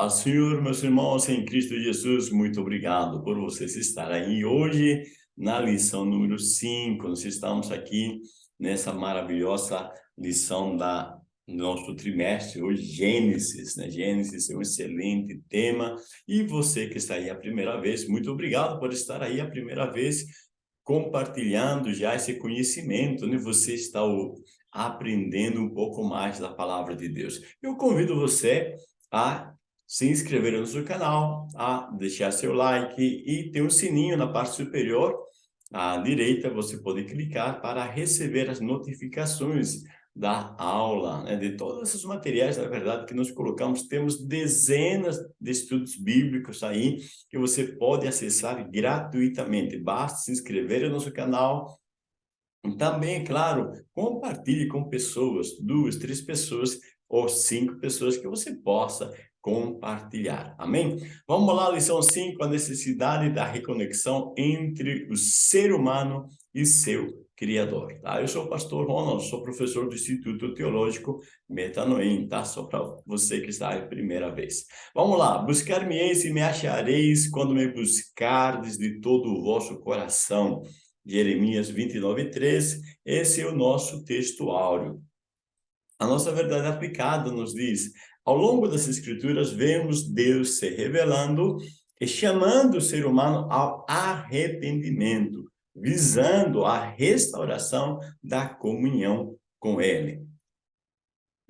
Paz, Senhor, meus irmãos em Cristo Jesus, muito obrigado por vocês estarem aí hoje na lição número 5. Nós estamos aqui nessa maravilhosa lição da nosso trimestre, hoje Gênesis, né? Gênesis é um excelente tema. E você que está aí a primeira vez, muito obrigado por estar aí a primeira vez compartilhando já esse conhecimento, né? Você está aprendendo um pouco mais da palavra de Deus. Eu convido você a se inscrever no nosso canal, a deixar seu like e tem um sininho na parte superior à direita, você pode clicar para receber as notificações da aula, né, de todos esses materiais, na verdade, que nós colocamos. Temos dezenas de estudos bíblicos aí que você pode acessar gratuitamente. Basta se inscrever no nosso canal. Também, claro, compartilhe com pessoas, duas, três pessoas ou cinco pessoas que você possa compartilhar. Amém? Vamos lá, lição 5, a necessidade da reconexão entre o ser humano e seu Criador. Tá? Eu sou o pastor Ronald, sou professor do Instituto Teológico Metanoim, tá? Só para você que está aí primeira vez. Vamos lá, buscar-me-eis e me achareis quando me buscardes de todo o vosso coração. Jeremias 29, 3, esse é o nosso texto áureo. A nossa verdade aplicada nos diz, ao longo das escrituras, vemos Deus se revelando e chamando o ser humano ao arrependimento, visando a restauração da comunhão com Ele.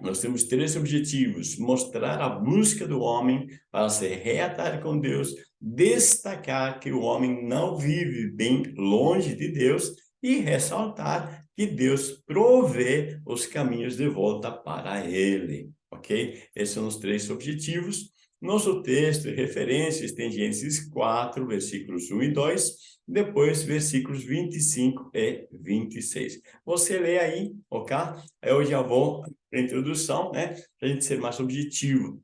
Nós temos três objetivos, mostrar a busca do homem para se reatar com Deus, destacar que o homem não vive bem longe de Deus e ressaltar que Deus provê os caminhos de volta para Ele ok? Esses são os três objetivos. Nosso texto e referências tem Gênesis 4, versículos 1 e 2, depois versículos 25 e 26. Você lê aí, ok? Eu já vou para a introdução, né? Para a gente ser mais objetivo.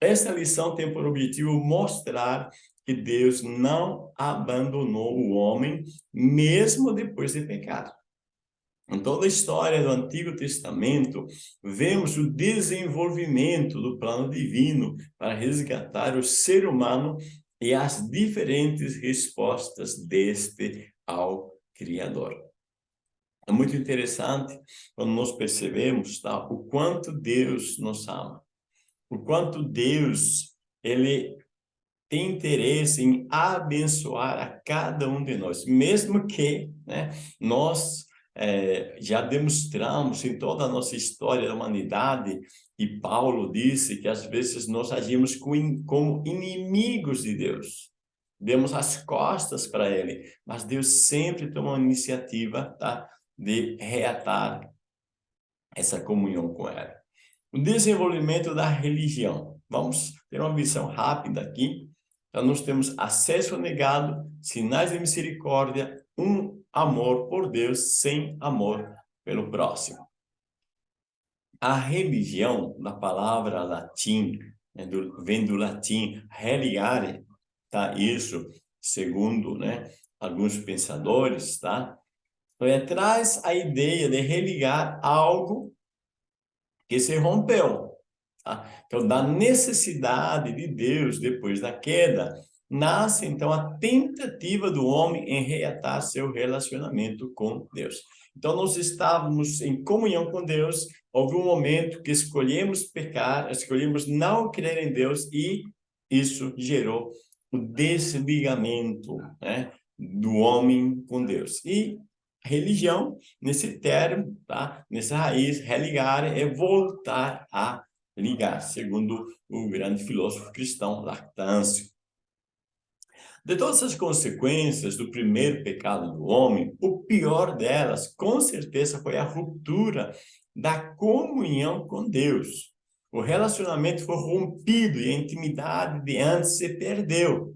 Esta lição tem por objetivo mostrar que Deus não abandonou o homem, mesmo depois de pecado. Em toda a história do Antigo Testamento, vemos o desenvolvimento do plano divino para resgatar o ser humano e as diferentes respostas deste ao Criador. É muito interessante quando nós percebemos tá, o quanto Deus nos ama, o quanto Deus ele tem interesse em abençoar a cada um de nós, mesmo que né, nós é, já demonstramos em toda a nossa história da humanidade, e Paulo disse que às vezes nós agimos como inimigos de Deus. Demos as costas para ele, mas Deus sempre toma uma iniciativa tá, de reatar essa comunhão com ela. O desenvolvimento da religião. Vamos ter uma visão rápida aqui. Então, nós temos acesso negado, sinais de misericórdia, um amor por Deus sem amor pelo próximo. A religião, na palavra latim, né, vem do latim religare, tá? Isso, segundo né, alguns pensadores, tá? É, traz a ideia de religar algo que se rompeu. Tá? Então, da necessidade de Deus depois da queda, nasce então a tentativa do homem em reatar seu relacionamento com Deus. Então nós estávamos em comunhão com Deus, houve um momento que escolhemos pecar, escolhemos não crer em Deus e isso gerou o desligamento né, do homem com Deus. E religião, nesse termo, tá? nessa raiz, religar é voltar a ligar, segundo o grande filósofo cristão Lactâncio. De todas as consequências do primeiro pecado do homem, o pior delas, com certeza, foi a ruptura da comunhão com Deus. O relacionamento foi rompido e a intimidade de antes se perdeu.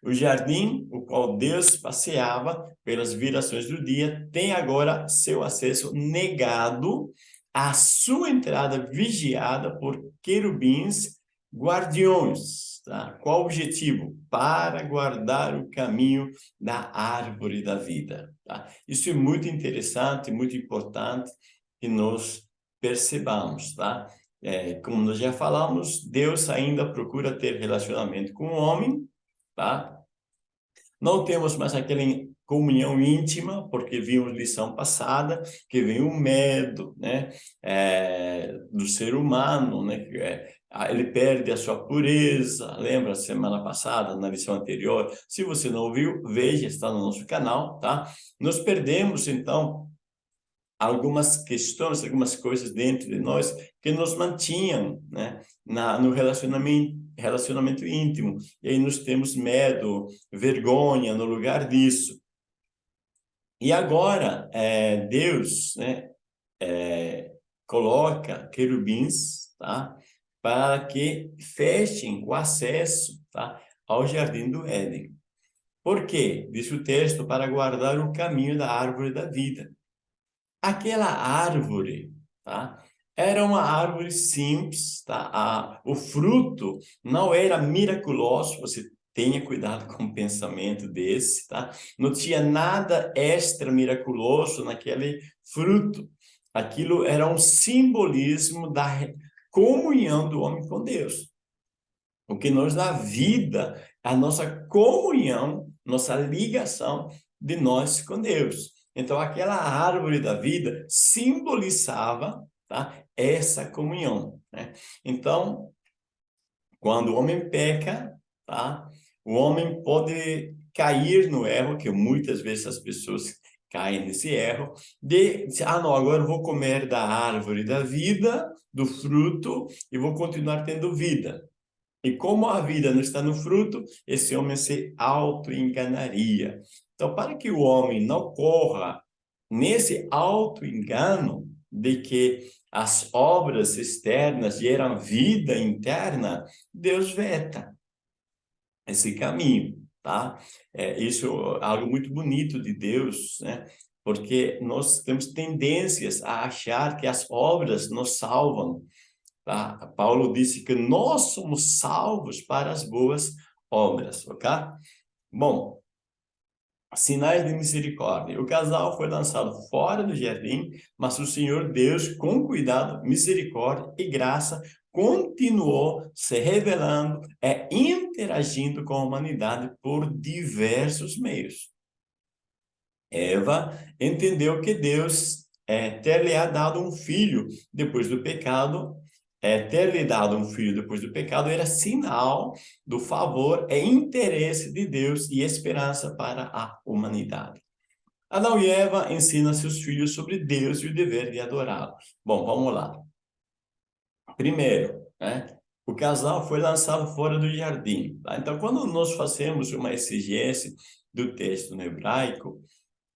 O jardim, o qual Deus passeava pelas virações do dia, tem agora seu acesso negado, a sua entrada vigiada por querubins guardiões. Tá? Qual o objetivo? Para guardar o caminho da árvore da vida. Tá? Isso é muito interessante, muito importante que nós percebamos. Tá? é, como nós já falamos, Deus ainda procura ter relacionamento com o homem, tá? Não temos mais aquela comunhão íntima, porque vimos lição passada, que vem o medo, né? É, do ser humano, né? É, ele perde a sua pureza, lembra semana passada, na lição anterior? Se você não ouviu, veja, está no nosso canal, tá? Nós perdemos, então, algumas questões, algumas coisas dentro de nós que nos mantinham né, na, no relacionamento, relacionamento íntimo. E aí nós temos medo, vergonha no lugar disso. E agora, é, Deus né, é, coloca querubins tá, para que fechem o acesso tá, ao jardim do Éden. Por quê? Diz o texto, para guardar o caminho da árvore da vida. Aquela árvore, tá? Era uma árvore simples, tá? A, o fruto não era miraculoso, você tenha cuidado com o pensamento desse, tá? Não tinha nada extra miraculoso naquele fruto. Aquilo era um simbolismo da comunhão do homem com Deus. O que nos dá vida, a nossa comunhão, nossa ligação de nós com Deus. Então, aquela árvore da vida simbolizava tá? essa comunhão. Né? Então, quando o homem peca, tá? o homem pode cair no erro, que muitas vezes as pessoas caem nesse erro, de, ah, não, agora eu vou comer da árvore da vida, do fruto, e vou continuar tendo vida. E como a vida não está no fruto, esse homem se auto-enganaria. Então, para que o homem não corra nesse auto-engano de que as obras externas geram vida interna, Deus veta esse caminho, tá? É, isso é algo muito bonito de Deus, né? Porque nós temos tendências a achar que as obras nos salvam, tá? Paulo disse que nós somos salvos para as boas obras, ok? Bom, sinais de misericórdia. O casal foi lançado fora do jardim, mas o Senhor Deus, com cuidado, misericórdia e graça, continuou se revelando e interagindo com a humanidade por diversos meios. Eva entendeu que Deus é, ter lhe dado um filho depois do pecado é, ter lhe dado um filho depois do pecado era sinal do favor e interesse de Deus e esperança para a humanidade. Adão e Eva ensinam seus filhos sobre Deus e o dever de adorá-lo. Bom, vamos lá. Primeiro, né, o casal foi lançado fora do jardim. Tá? Então, quando nós fazemos uma exegese do texto no hebraico,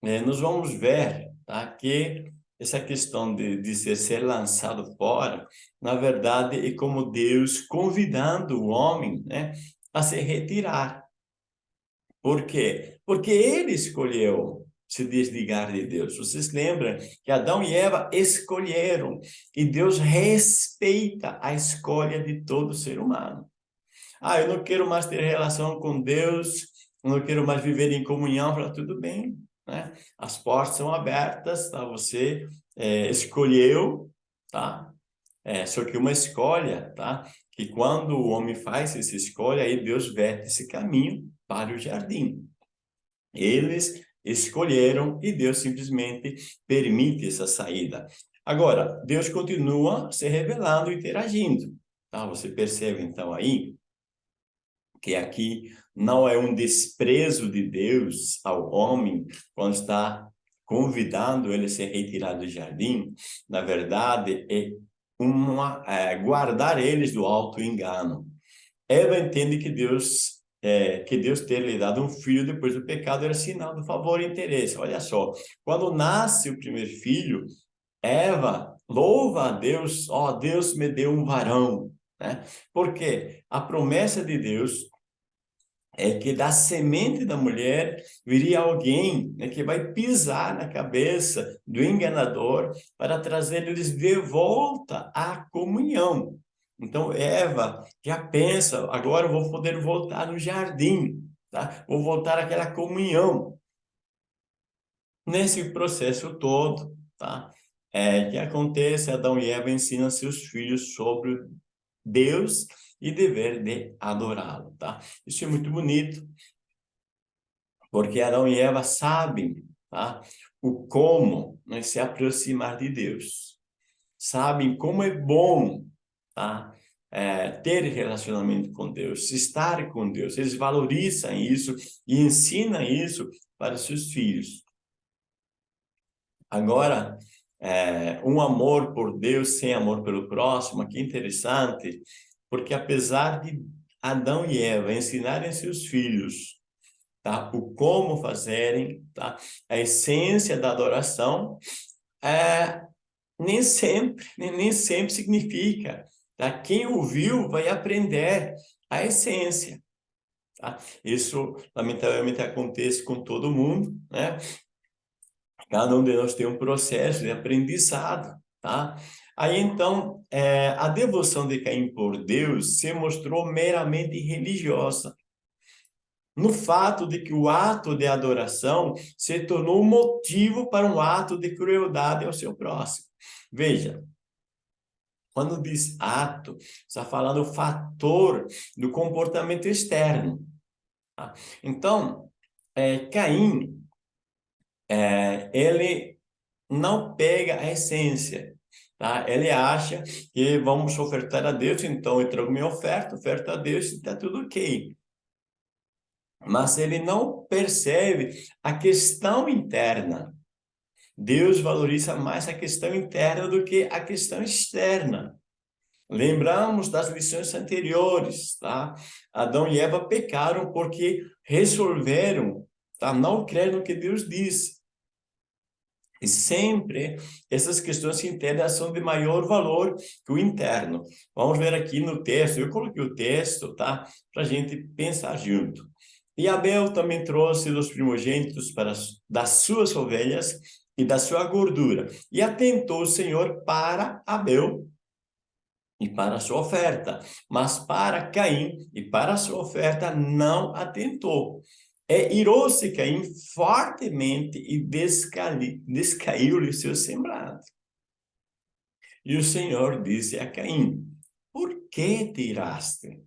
é, nós vamos ver tá, que essa questão de, de ser, lançado fora, na verdade, é como Deus convidando o homem né, a se retirar. Por quê? Porque ele escolheu se desligar de Deus. Vocês lembram que Adão e Eva escolheram e Deus respeita a escolha de todo ser humano. Ah, eu não quero mais ter relação com Deus, eu não quero mais viver em comunhão, para tudo bem né? As portas são abertas, tá? Você é, escolheu, tá? É, só que uma escolha, tá? Que quando o homem faz essa escolha, aí Deus vete esse caminho para o jardim. Eles escolheram e Deus simplesmente permite essa saída. Agora, Deus continua se revelando e interagindo. Tá? Você percebe, então, aí, que aqui não é um desprezo de Deus ao homem quando está convidando ele a se retirar do jardim, na verdade, é, uma, é guardar eles do auto-engano. Eva entende que Deus é, que Deus ter lhe dado um filho depois do pecado era sinal do favor e interesse. Olha só, quando nasce o primeiro filho, Eva louva a Deus, ó, oh, Deus me deu um varão, né? Porque a promessa de Deus é que da semente da mulher viria alguém né, que vai pisar na cabeça do enganador para trazer eles de volta à comunhão. Então, Eva já pensa, agora eu vou poder voltar no jardim, tá? vou voltar àquela comunhão. Nesse processo todo, tá? é, que acontece? Adão e Eva ensinam seus filhos sobre Deus e dever de adorá-lo, tá? Isso é muito bonito, porque Adão e Eva sabem, tá? O como né, se aproximar de Deus. Sabem como é bom, tá? É, ter relacionamento com Deus, estar com Deus. Eles valorizam isso e ensinam isso para seus filhos. Agora, é, um amor por Deus sem amor pelo próximo, que interessante, porque apesar de Adão e Eva ensinarem seus filhos tá, o como fazerem, tá, a essência da adoração, é, nem sempre, nem, nem sempre significa. Tá? Quem ouviu vai aprender a essência. Tá? Isso, lamentavelmente, acontece com todo mundo, né? Cada um de nós tem um processo de aprendizado, tá? Aí, então, é, a devoção de Caim por Deus se mostrou meramente religiosa. No fato de que o ato de adoração se tornou motivo para um ato de crueldade ao seu próximo. Veja, quando diz ato, está falando fator do comportamento externo. Tá? Então, é, Caim é, ele não pega a essência, tá? Ele acha que vamos ofertar a Deus, então eu trago minha oferta, oferta a Deus e está tudo ok. Mas ele não percebe a questão interna. Deus valoriza mais a questão interna do que a questão externa. Lembramos das lições anteriores, tá? Adão e Eva pecaram porque resolveram tá? não crer no que Deus disse. E sempre essas questões internas são de maior valor que o interno. Vamos ver aqui no texto, eu coloquei o texto, tá? Para a gente pensar junto. E Abel também trouxe dos primogênitos para, das suas ovelhas e da sua gordura. E atentou o Senhor para Abel e para a sua oferta. Mas para Caim e para a sua oferta não atentou. É, irou-se Caim fortemente e descaiu-lhe seu semblante. E o Senhor disse a Caim, por que te iraste?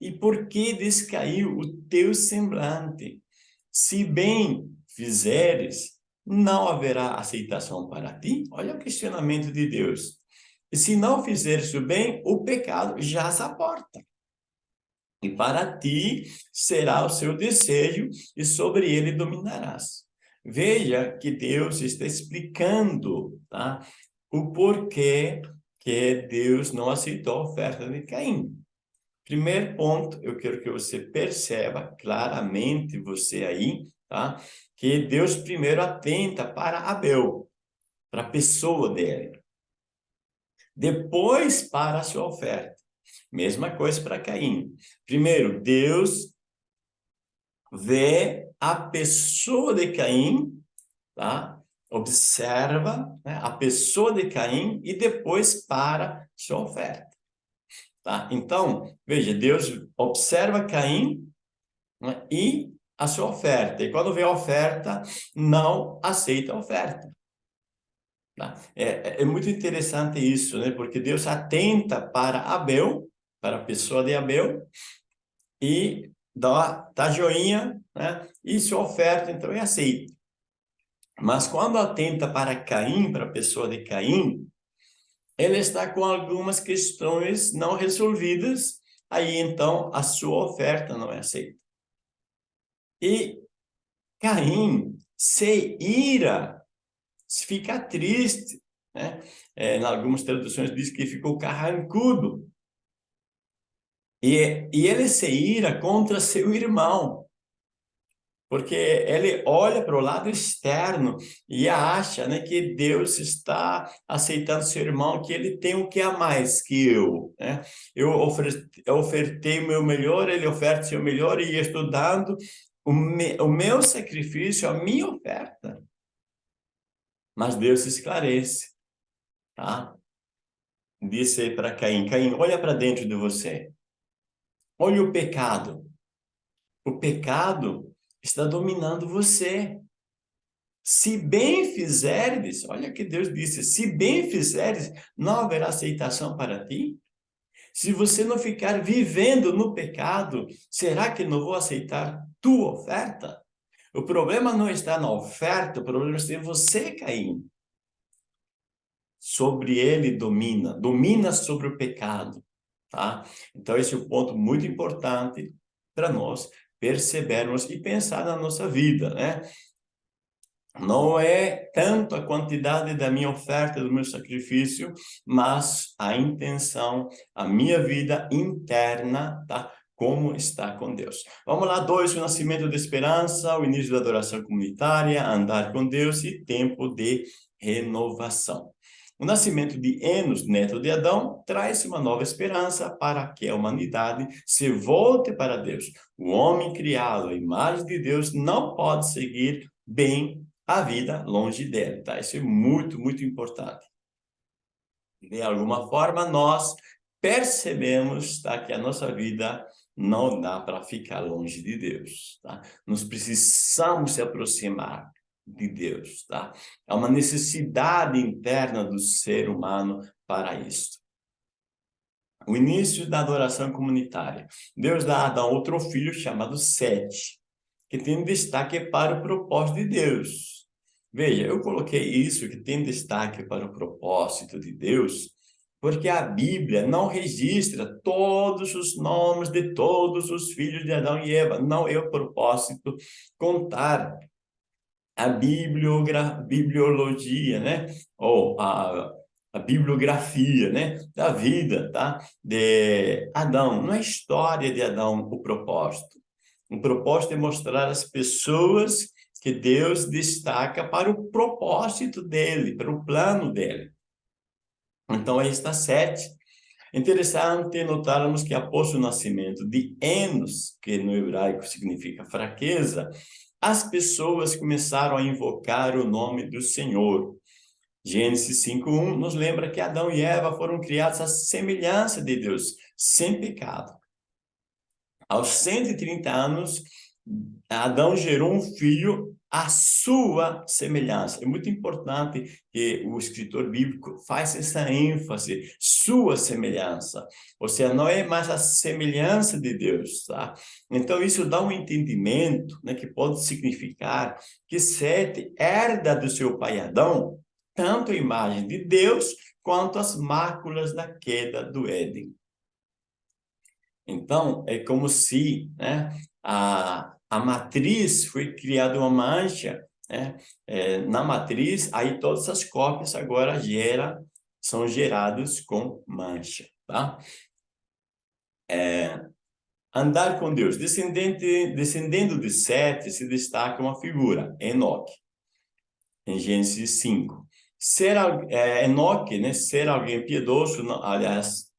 E por que descaiu o teu semblante? Se bem fizeres, não haverá aceitação para ti? Olha o questionamento de Deus. E se não fizeres o bem, o pecado já se aporta e para ti será o seu desejo, e sobre ele dominarás. Veja que Deus está explicando tá? o porquê que Deus não aceitou a oferta de Caim. Primeiro ponto, eu quero que você perceba claramente, você aí, tá? que Deus primeiro atenta para Abel, para a pessoa dele. Depois para a sua oferta. Mesma coisa para Caim. Primeiro, Deus vê a pessoa de Caim, tá? observa né, a pessoa de Caim e depois para sua oferta. Tá? Então, veja, Deus observa Caim né, e a sua oferta. E quando vê a oferta, não aceita a oferta. Tá? É, é, é muito interessante isso, né? porque Deus atenta para Abel, para a pessoa de Abel e dá, dá joinha, né? E sua oferta, então, é aceita. Mas quando atenta para Caim, para a pessoa de Caim, ele está com algumas questões não resolvidas, aí então a sua oferta não é aceita. E Caim se ira, fica triste, né? É, em algumas traduções diz que ficou carrancudo, e, e ele se ira contra seu irmão, porque ele olha para o lado externo e acha né, que Deus está aceitando seu irmão, que ele tem o que a mais que eu. Né? Eu ofertei o meu melhor, ele oferta o seu melhor e estou dando o, me, o meu sacrifício, a minha oferta. Mas Deus esclarece. Tá? Disse para Caim, Caim, olha para dentro de você. Olha o pecado. O pecado está dominando você. Se bem fizeres, olha que Deus disse, se bem fizeres, não haverá aceitação para ti? Se você não ficar vivendo no pecado, será que não vou aceitar tua oferta? O problema não está na oferta, o problema está em você, Caim. Sobre ele domina, domina sobre o pecado, tá? Então esse é um ponto muito importante para nós percebermos e pensar na nossa vida, né? Não é tanto a quantidade da minha oferta, do meu sacrifício, mas a intenção, a minha vida interna, tá? Como está com Deus. Vamos lá, dois, o nascimento da esperança, o início da adoração comunitária, andar com Deus e tempo de renovação. O nascimento de Enos, neto de Adão, traz uma nova esperança para que a humanidade se volte para Deus. O homem criado à imagem de Deus não pode seguir bem a vida longe dele, tá? Isso é muito, muito importante. De alguma forma, nós percebemos tá, que a nossa vida não dá para ficar longe de Deus, tá? Nós precisamos se aproximar de Deus, tá? É uma necessidade interna do ser humano para isso. O início da adoração comunitária. Deus dá a Adão outro filho chamado Sete, que tem destaque para o propósito de Deus. Veja, eu coloquei isso que tem destaque para o propósito de Deus, porque a Bíblia não registra todos os nomes de todos os filhos de Adão e Eva. Não é o propósito contar a bibliologia, né? Ou a, a bibliografia, né? Da vida, tá? De Adão. Não é história de Adão o propósito. O propósito é mostrar as pessoas que Deus destaca para o propósito dele, para o plano dele. Então, aí está sete. Interessante notarmos que após o nascimento de Enos, que no hebraico significa fraqueza, as pessoas começaram a invocar o nome do Senhor. Gênesis 5.1 nos lembra que Adão e Eva foram criados à semelhança de Deus, sem pecado. Aos 130 anos, Adão gerou um filho à sua semelhança. É muito importante que o escritor bíblico faça essa ênfase, sua semelhança. Ou seja, não é mais a semelhança de Deus, tá? Então, isso dá um entendimento, né, que pode significar que Sete herda do seu pai Adão tanto a imagem de Deus quanto as máculas da queda do Éden. Então, é como se né, a, a matriz foi criada uma mancha, né? É, na matriz, aí todas as cópias agora gera, são geradas com mancha, tá? É, andar com Deus. Descendente, descendendo de Sete, se destaca uma figura, Enoque, em Gênesis 5. Ser, é, Enoque, né, ser alguém piedoso, aliás,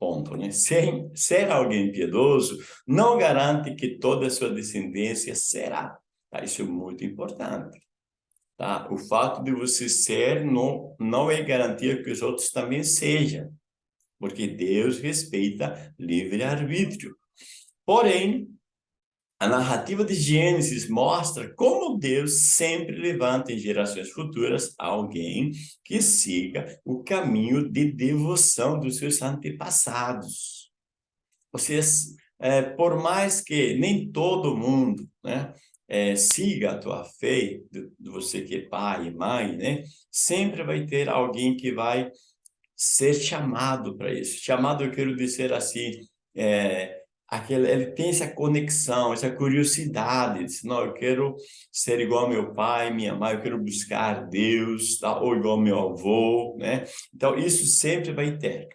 Ponto, né? Ser, ser alguém piedoso não garante que toda a sua descendência será. Tá? Isso é muito importante. Tá? O fato de você ser não, não é garantia que os outros também sejam. Porque Deus respeita livre-arbítrio. Porém, a narrativa de Gênesis mostra como Deus sempre levanta em gerações futuras alguém que siga o caminho de devoção dos seus antepassados. Seja, é, por mais que nem todo mundo né, é, siga a tua fé, de, de você que é pai e mãe, né, sempre vai ter alguém que vai ser chamado para isso. Chamado, eu quero dizer assim, é, aquele, ele tem essa conexão, essa curiosidade, diz, não, eu quero ser igual ao meu pai, minha mãe, eu quero buscar Deus, tá? ou igual meu avô, né? Então, isso sempre vai ter.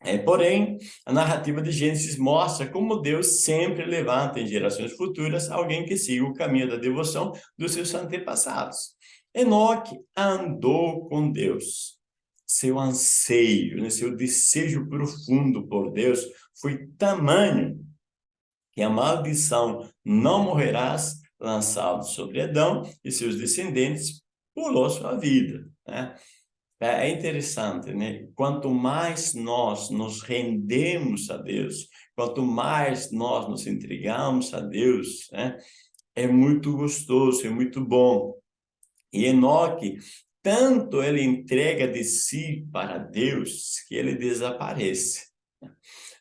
É, porém, a narrativa de Gênesis mostra como Deus sempre levanta em gerações futuras alguém que siga o caminho da devoção dos seus antepassados. Enoque andou com Deus. Seu anseio, né, seu desejo profundo por Deus foi tamanho que a maldição não morrerás lançado sobre Adão e seus descendentes pulou sua vida. Né? É, é interessante, né? Quanto mais nós nos rendemos a Deus, quanto mais nós nos entregamos a Deus, né? É muito gostoso, é muito bom. E Enoque, tanto ele entrega de si para Deus, que ele desaparece.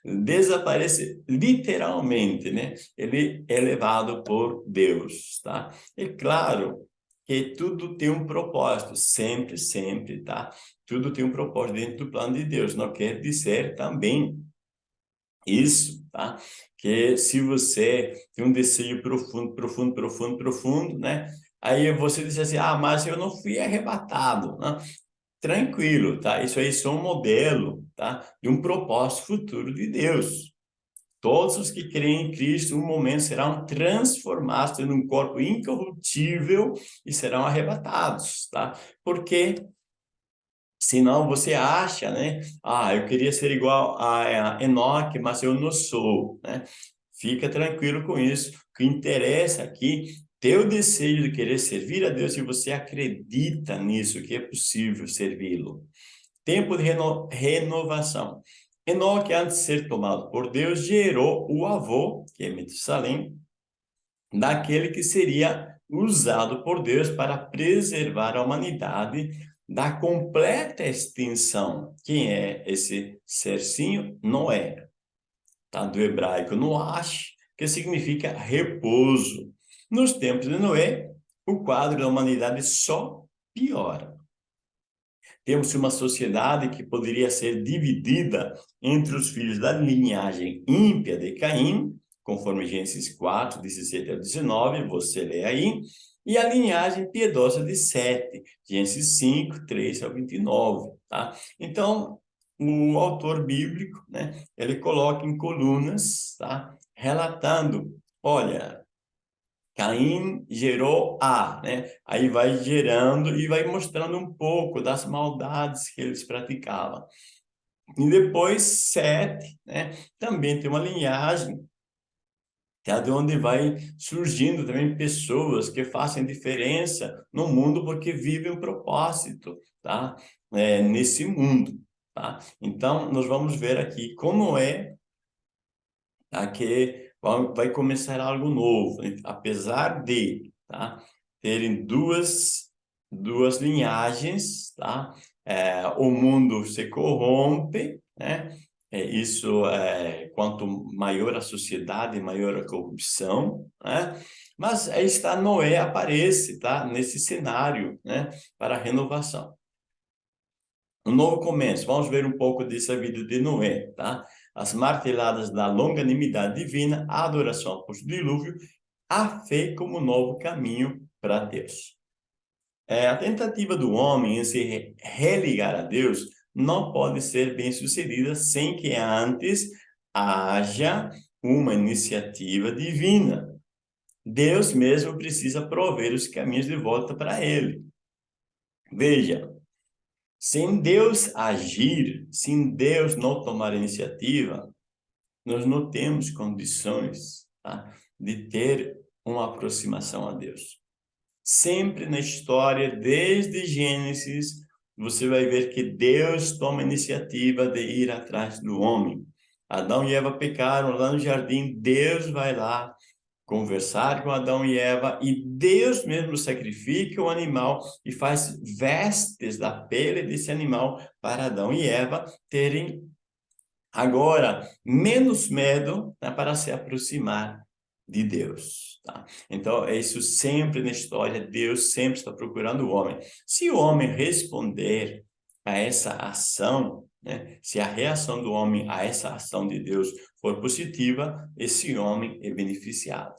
Desaparece literalmente, né? Ele é levado por Deus, tá? É claro que tudo tem um propósito, sempre, sempre, tá? Tudo tem um propósito dentro do plano de Deus, não quer dizer também isso, tá? Que se você tem um desejo profundo, profundo, profundo, profundo, né? Aí você diz assim, ah, mas eu não fui arrebatado, né? Tranquilo, tá? Isso aí é um modelo, tá? De um propósito futuro de Deus. Todos os que creem em Cristo, um momento serão transformados em um corpo incorruptível e serão arrebatados, tá? Porque senão você acha, né? Ah, eu queria ser igual a Enoque, mas eu não sou, né? Fica tranquilo com isso. O que interessa aqui ter o desejo de querer servir a Deus e você acredita nisso, que é possível servi-lo. Tempo de reno renovação. Enoque, antes de ser tomado por Deus, gerou o avô, que é Metusalém, daquele que seria usado por Deus para preservar a humanidade da completa extinção. Quem é esse sercinho? Noé. Tá? Do hebraico Noash, que significa repouso. Nos tempos de Noé, o quadro da humanidade só piora. Temos uma sociedade que poderia ser dividida entre os filhos da linhagem ímpia de Caim, conforme Gênesis 4, 17 a 19, você lê aí, e a linhagem piedosa de Sete, Gênesis 5, 3 ao 29, tá? Então, o autor bíblico, né, ele coloca em colunas, tá? Relatando, olha, Caim gerou A, né? Aí vai gerando e vai mostrando um pouco das maldades que eles praticavam. E depois Sete, né? Também tem uma linhagem é de onde vai surgindo também pessoas que fazem diferença no mundo porque vivem um propósito, tá? É, nesse mundo, tá? Então, nós vamos ver aqui como é tá? que vai começar algo novo, apesar de tá, terem duas, duas linhagens, tá? É, o mundo se corrompe, né? É, isso, é, quanto maior a sociedade, maior a corrupção, né? Mas aí está Noé aparece, tá? Nesse cenário, né? Para a renovação. Um novo começo. Vamos ver um pouco dessa vida de Noé, tá? As marteladas da longanimidade divina, a adoração após o dilúvio, a fé como novo caminho para Deus. É, a tentativa do homem em se religar a Deus não pode ser bem sucedida sem que antes haja uma iniciativa divina. Deus mesmo precisa prover os caminhos de volta para ele. Veja, sem Deus agir, sem Deus não tomar iniciativa, nós não temos condições tá? de ter uma aproximação a Deus. Sempre na história, desde Gênesis, você vai ver que Deus toma iniciativa de ir atrás do homem. Adão e Eva pecaram lá no jardim, Deus vai lá conversar com Adão e Eva, e Deus mesmo sacrifica o animal e faz vestes da pele desse animal para Adão e Eva terem agora menos medo né, para se aproximar de Deus. Tá? Então, é isso sempre na história, Deus sempre está procurando o homem. Se o homem responder a essa ação, né, se a reação do homem a essa ação de Deus for positiva, esse homem é beneficiado.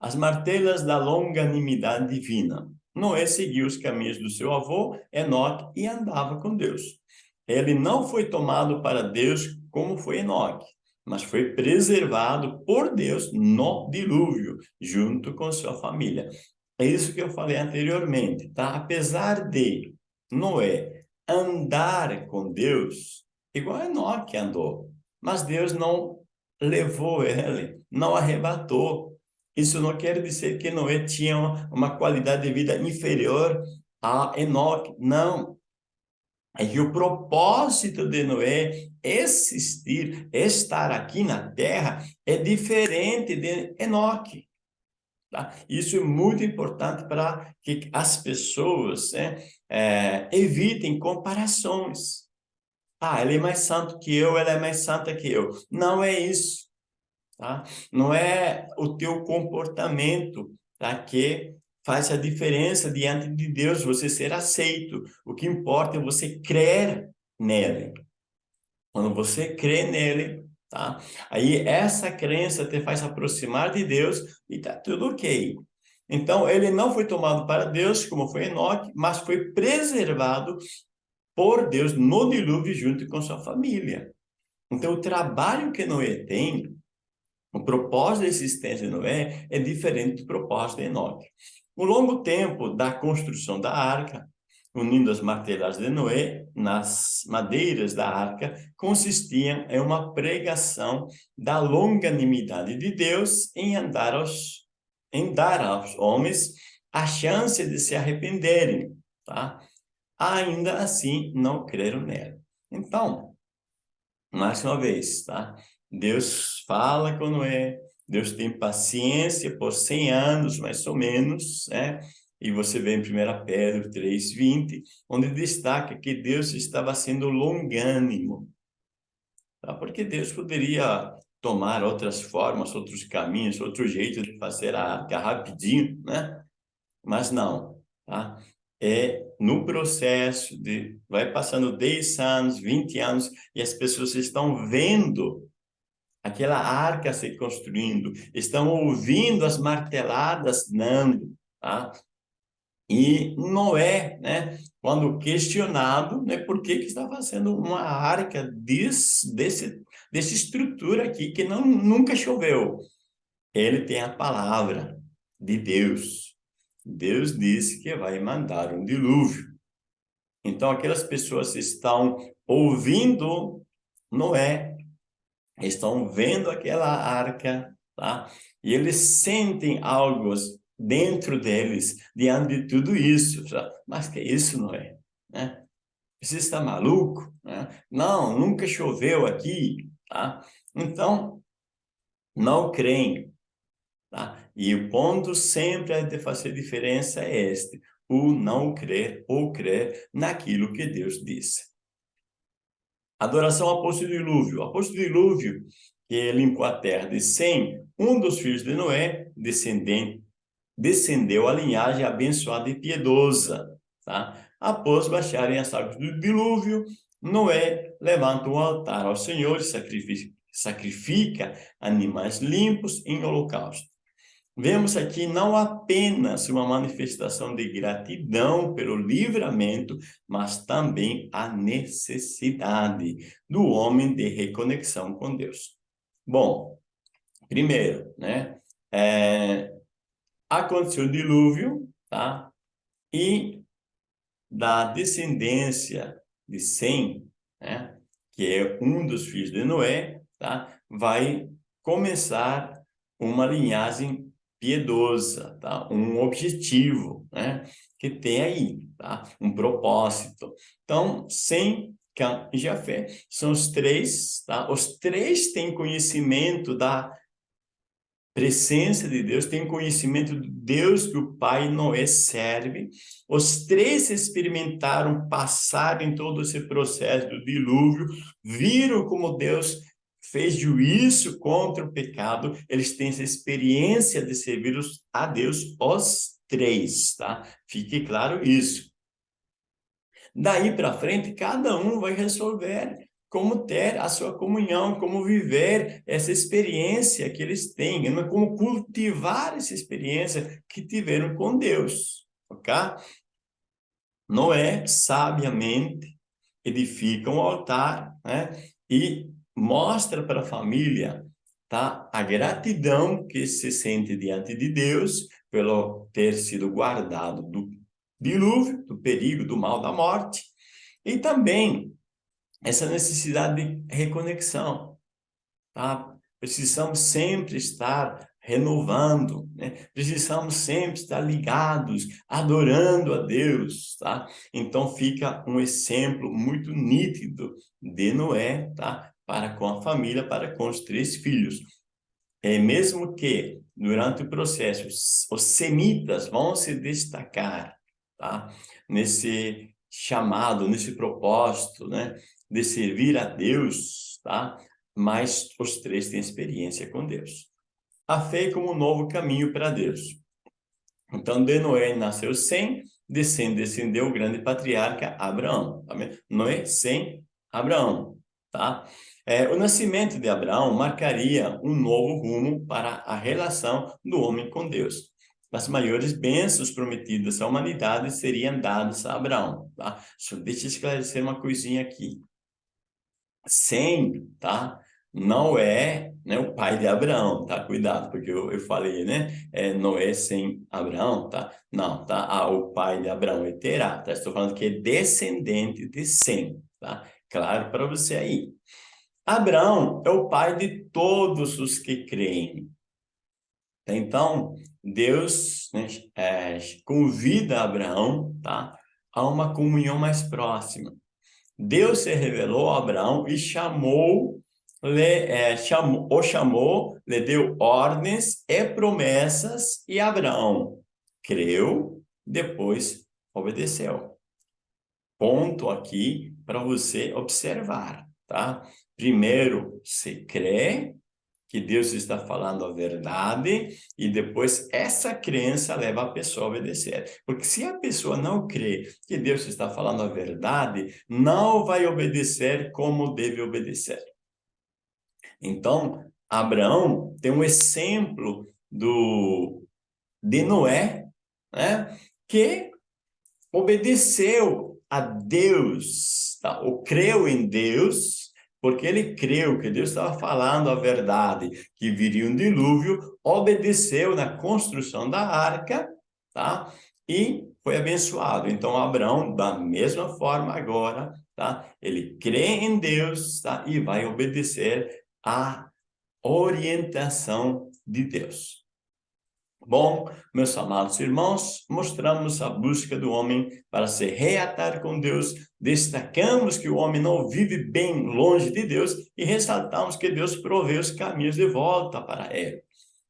As martelas da longanimidade divina. Noé seguiu os caminhos do seu avô, Enoque, e andava com Deus. Ele não foi tomado para Deus como foi Enoque, mas foi preservado por Deus no dilúvio, junto com sua família. É isso que eu falei anteriormente, tá? Apesar de Noé andar com Deus, igual Enoque andou, mas Deus não levou ele, não arrebatou. Isso não quer dizer que Noé tinha uma qualidade de vida inferior a Enoque, não. Que o propósito de Noé existir, estar aqui na terra, é diferente de Enoque. Tá? Isso é muito importante para que as pessoas né, é, evitem comparações. Ah, ele é mais santo que eu, ela é mais santa que eu. Não é isso. Tá? Não é o teu comportamento tá, que faz a diferença diante de Deus, você ser aceito. O que importa é você crer nele. Quando você crê nele, tá? Aí essa crença te faz aproximar de Deus e tá tudo ok. Então, ele não foi tomado para Deus, como foi Enoque, mas foi preservado por Deus no dilúvio junto com sua família. Então, o trabalho que Noé tem, o propósito da existência de Noé é diferente do propósito de Enoque. O longo tempo da construção da arca, unindo as martelagens de Noé nas madeiras da arca, consistiam em uma pregação da longanimidade de Deus em andar aos, em dar aos homens a chance de se arrependerem, tá? Ainda assim, não creram nela. Então, mais uma vez, tá? Deus fala com Noé, Deus tem paciência por 100 anos, mais ou menos, né? E você vê em 1 Pedro 3,20, onde destaca que Deus estava sendo longânimo. Tá? Porque Deus poderia tomar outras formas, outros caminhos, outro jeito de fazer a arca rapidinho, né? Mas não, tá? É no processo de... Vai passando 10 anos, 20 anos, e as pessoas estão vendo aquela arca se construindo, estão ouvindo as marteladas dando, tá? E Noé, né, quando questionado, né, por que que está fazendo uma arca desse, desse, dessa estrutura aqui que não, nunca choveu? Ele tem a palavra de Deus. Deus disse que vai mandar um dilúvio. Então, aquelas pessoas estão ouvindo Noé estão vendo aquela arca, tá? E eles sentem algo dentro deles, diante de tudo isso. Mas que isso não é, né? Você está maluco? Né? Não, nunca choveu aqui, tá? Então, não creem, tá? E o ponto sempre de fazer diferença é este, o não crer ou crer naquilo que Deus disse. Adoração ao poço do dilúvio. O dilúvio, que limpou a terra de Sem, um dos filhos de Noé, descendente, descendeu a linhagem abençoada e piedosa. Tá? Após baixarem as águas do dilúvio, Noé levanta um altar ao Senhor e sacrifica, sacrifica animais limpos em holocausto. Vemos aqui não apenas uma manifestação de gratidão pelo livramento, mas também a necessidade do homem de reconexão com Deus. Bom, primeiro, né, é, aconteceu o dilúvio, tá? E da descendência de Sem, né, que é um dos filhos de Noé, tá? Vai começar uma linhagem piedosa, tá? um objetivo, né? que tem aí, tá? um propósito. Então, sem Cã e Jafé são os três, tá? os três têm conhecimento da presença de Deus, têm conhecimento de Deus que o pai Noé serve. Os três experimentaram, passaram em todo esse processo do dilúvio, viram como Deus fez juízo contra o pecado, eles têm essa experiência de servir a Deus, os três, tá? Fique claro isso. Daí para frente, cada um vai resolver como ter a sua comunhão, como viver essa experiência que eles têm, né? como cultivar essa experiência que tiveram com Deus, ok? Noé, sabiamente, edifica um altar, né? E mostra para a família tá? a gratidão que se sente diante de Deus pelo ter sido guardado do dilúvio, do perigo, do mal, da morte, e também essa necessidade de reconexão. Tá? Precisamos sempre estar renovando, né? precisamos sempre estar ligados, adorando a Deus, tá? Então fica um exemplo muito nítido de Noé, tá? para com a família, para com os três filhos. É, mesmo que durante o processo, os semitas vão se destacar, tá? Nesse chamado, nesse propósito, né? De servir a Deus, tá? Mas os três têm experiência com Deus. A fé como um novo caminho para Deus. Então, de Noé nasceu Sem, de descendeu o grande patriarca Abraão. Tá Noé, Sem, Abraão, tá? É, o nascimento de Abraão marcaria um novo rumo para a relação do homem com Deus. As maiores bênçãos prometidas à humanidade seriam dadas a Abraão, tá? Só deixa eu esclarecer uma coisinha aqui. Sem, tá? Não é né, o pai de Abraão, tá? Cuidado, porque eu, eu falei, né? É, Noé sem Abraão, tá? Não, tá? Ah, o pai de Abraão é Terá, tá? Estou falando que é descendente de Sem, tá? Claro para você aí. Abraão é o pai de todos os que creem. Então, Deus né, é, convida Abraão tá, a uma comunhão mais próxima. Deus se revelou a Abraão e chamou, lhe, é, chamou, o chamou, lhe deu ordens e promessas, e Abraão creu, depois obedeceu. Ponto aqui para você observar, tá? Primeiro, se crê que Deus está falando a verdade e depois essa crença leva a pessoa a obedecer. Porque se a pessoa não crê que Deus está falando a verdade, não vai obedecer como deve obedecer. Então, Abraão tem um exemplo do, de Noé, né? que obedeceu a Deus, tá? ou creu em Deus, porque ele creu que Deus estava falando a verdade, que viria um dilúvio, obedeceu na construção da arca, tá? E foi abençoado. Então, Abraão, da mesma forma agora, tá? Ele crê em Deus, tá? E vai obedecer à orientação de Deus. Bom, meus amados irmãos, mostramos a busca do homem para se reatar com Deus, destacamos que o homem não vive bem longe de Deus e ressaltamos que Deus provê os caminhos de volta para ele.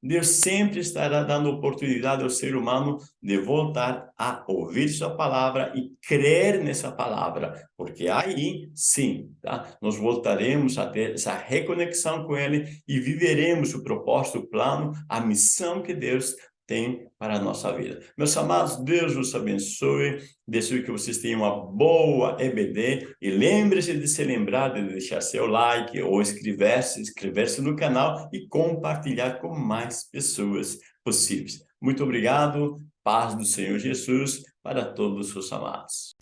Deus sempre estará dando oportunidade ao ser humano de voltar a ouvir sua palavra e crer nessa palavra, porque aí sim, tá? nós voltaremos a ter essa reconexão com ele e viveremos o propósito, o plano, a missão que Deus tem para a nossa vida. Meus amados, Deus os abençoe, desejo que vocês tenham uma boa EBD e lembre-se de se lembrar de deixar seu like ou inscrever-se inscrever -se no canal e compartilhar com mais pessoas possíveis. Muito obrigado, paz do Senhor Jesus para todos os amados.